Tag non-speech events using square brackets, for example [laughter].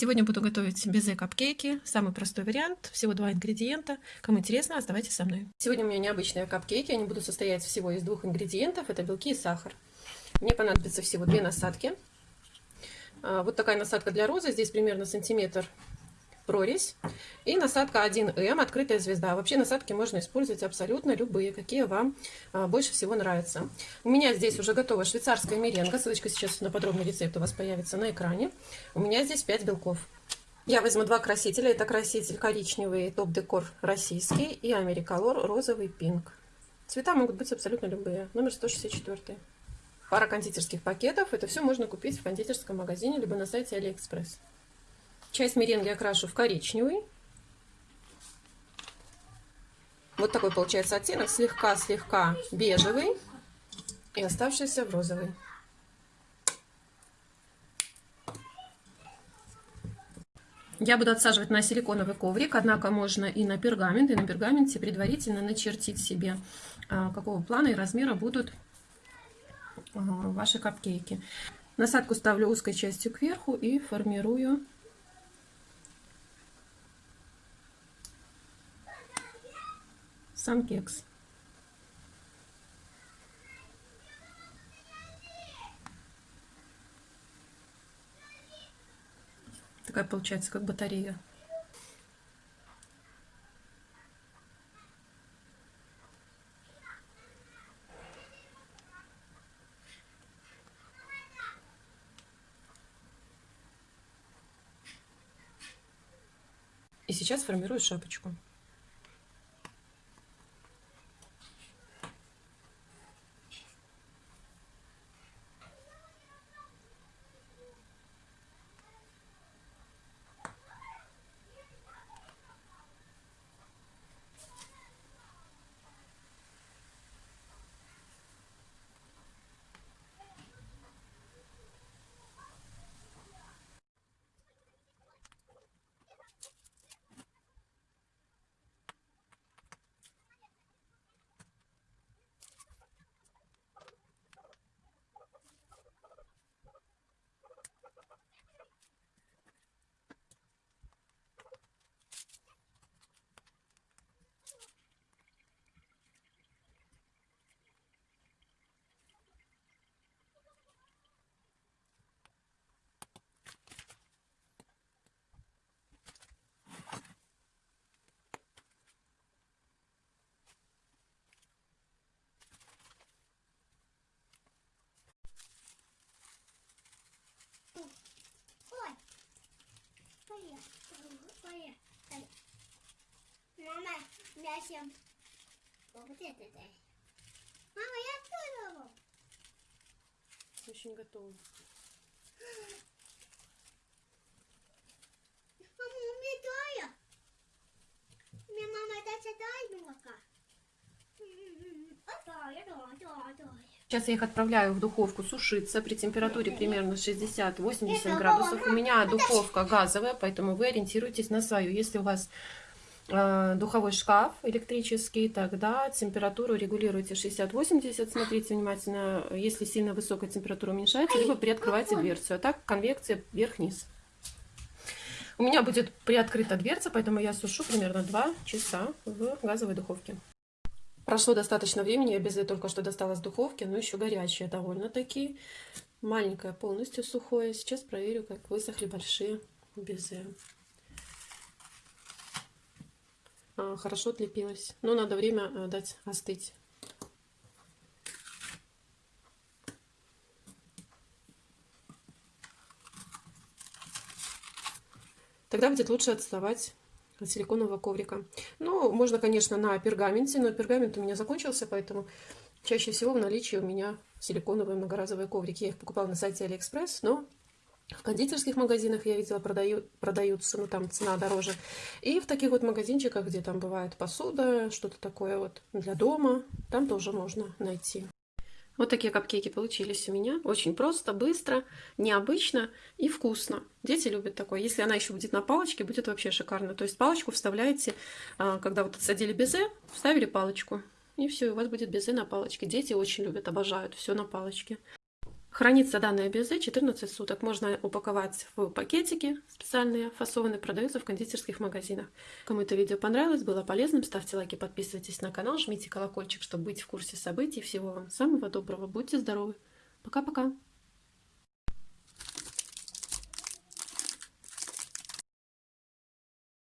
Сегодня буду готовить безе капкейки. Самый простой вариант. Всего два ингредиента. Кому интересно, оставайтесь со мной. Сегодня у меня необычные капкейки. Они будут состоять всего из двух ингредиентов. Это белки и сахар. Мне понадобится всего две насадки. А, вот такая насадка для розы. Здесь примерно сантиметр прорезь. И насадка 1М, открытая звезда. Вообще насадки можно использовать абсолютно любые, какие вам а, больше всего нравятся. У меня здесь уже готова швейцарская меренга. Ссылочка сейчас на подробный рецепт у вас появится на экране. У меня здесь 5 белков. Я возьму два красителя. Это краситель коричневый топ-декор российский и AmeriColor розовый pink. Цвета могут быть абсолютно любые. Номер 164. Пара кондитерских пакетов. Это все можно купить в кондитерском магазине, либо на сайте Алиэкспресс. Часть меренги окрашу в коричневый. Вот такой получается оттенок, слегка-слегка бежевый и оставшийся в розовый. Я буду отсаживать на силиконовый коврик, однако можно и на пергамент, и на пергаменте предварительно начертить себе, а, какого плана и размера будут а, ваши капкейки. Насадку ставлю узкой частью кверху и формирую сам кекс. Такая получается, как батарея. И сейчас формирую шапочку. Мама, я всем. Вот это да. Мама, я готова. Очень готова. [gasps] [gasps] Мама, у меня тая. У меня мама дача дай молока. Сейчас я их отправляю в духовку сушиться при температуре примерно 60-80 градусов. У меня духовка газовая, поэтому вы ориентируйтесь на свою. Если у вас э, духовой шкаф электрический, тогда температуру регулируйте 60-80. Смотрите внимательно, если сильно высокая температура уменьшается, либо приоткрывайте дверцу. А так конвекция вверх-вниз. У меня будет приоткрыта дверца, поэтому я сушу примерно 2 часа в газовой духовке. Прошло достаточно времени, я безе только что достала с духовки, но еще горячая довольно-таки. Маленькая, полностью сухое. Сейчас проверю, как высохли большие безе. А, хорошо отлепилась. Но надо время э, дать остыть. Тогда будет лучше отставать силиконового коврика. Ну, можно, конечно, на пергаменте, но пергамент у меня закончился, поэтому чаще всего в наличии у меня силиконовые многоразовые коврики. Я их покупала на сайте Алиэкспресс, но в кондитерских магазинах я видела продают, продаются, но там цена дороже. И в таких вот магазинчиках, где там бывает посуда, что-то такое вот для дома, там тоже можно найти. Вот такие капкейки получились у меня. Очень просто, быстро, необычно и вкусно. Дети любят такое. Если она еще будет на палочке, будет вообще шикарно. То есть палочку вставляете, а, когда вот отсадили безе, вставили палочку. И все, у вас будет безе на палочке. Дети очень любят, обожают все на палочке. Хранится данное безе 14 суток. Можно упаковать в пакетики специальные, фасованные, продаются в кондитерских магазинах. Кому это видео понравилось, было полезным, ставьте лайки, подписывайтесь на канал, жмите колокольчик, чтобы быть в курсе событий. Всего вам самого доброго, будьте здоровы. Пока-пока.